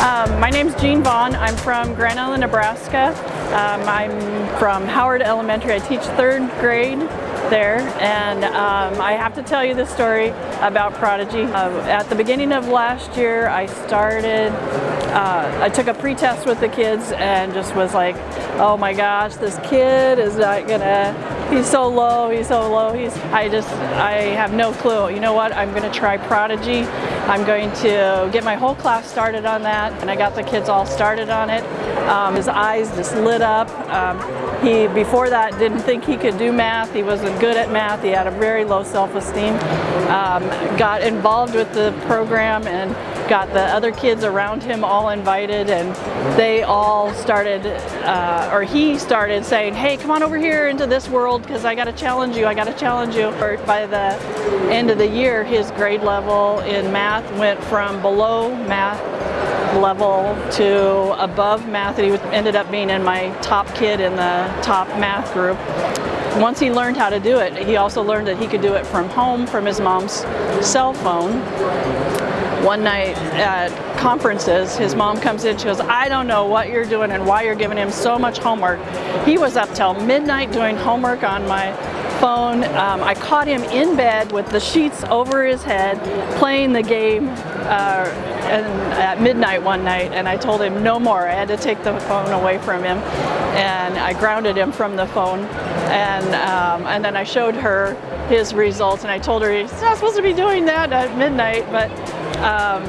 Um, my name's Jean Vaughn. I'm from Grand Island, Nebraska. Um, I'm from Howard Elementary. I teach third grade there and um, I have to tell you the story about Prodigy. Uh, at the beginning of last year I started, uh, I took a pretest with the kids and just was like, oh my gosh, this kid is not gonna, he's so low, he's so low, he's, I just, I have no clue. You know what, I'm gonna try Prodigy. I'm going to get my whole class started on that and I got the kids all started on it. Um, his eyes just lit up. Um, he, before that, didn't think he could do math. He wasn't good at math. He had a very low self-esteem. Um, got involved with the program and got the other kids around him all invited and they all started, uh, or he started saying, hey, come on over here into this world because I got to challenge you, I got to challenge you. By the end of the year, his grade level in math went from below math level to above math and he ended up being in my top kid in the top math group. Once he learned how to do it, he also learned that he could do it from home from his mom's cell phone one night at conferences, his mom comes in, she goes, I don't know what you're doing and why you're giving him so much homework. He was up till midnight doing homework on my phone. Um, I caught him in bed with the sheets over his head playing the game uh, and at midnight one night and I told him no more. I had to take the phone away from him and I grounded him from the phone and, um, and then I showed her his results and I told her he's not supposed to be doing that at midnight but um,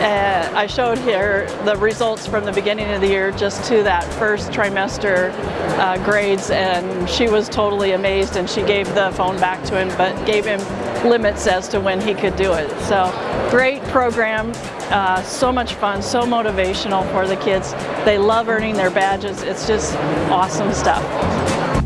uh, I showed her the results from the beginning of the year just to that first trimester uh, grades and she was totally amazed and she gave the phone back to him but gave him limits as to when he could do it. So great program, uh, so much fun, so motivational for the kids. They love earning their badges. It's just awesome stuff.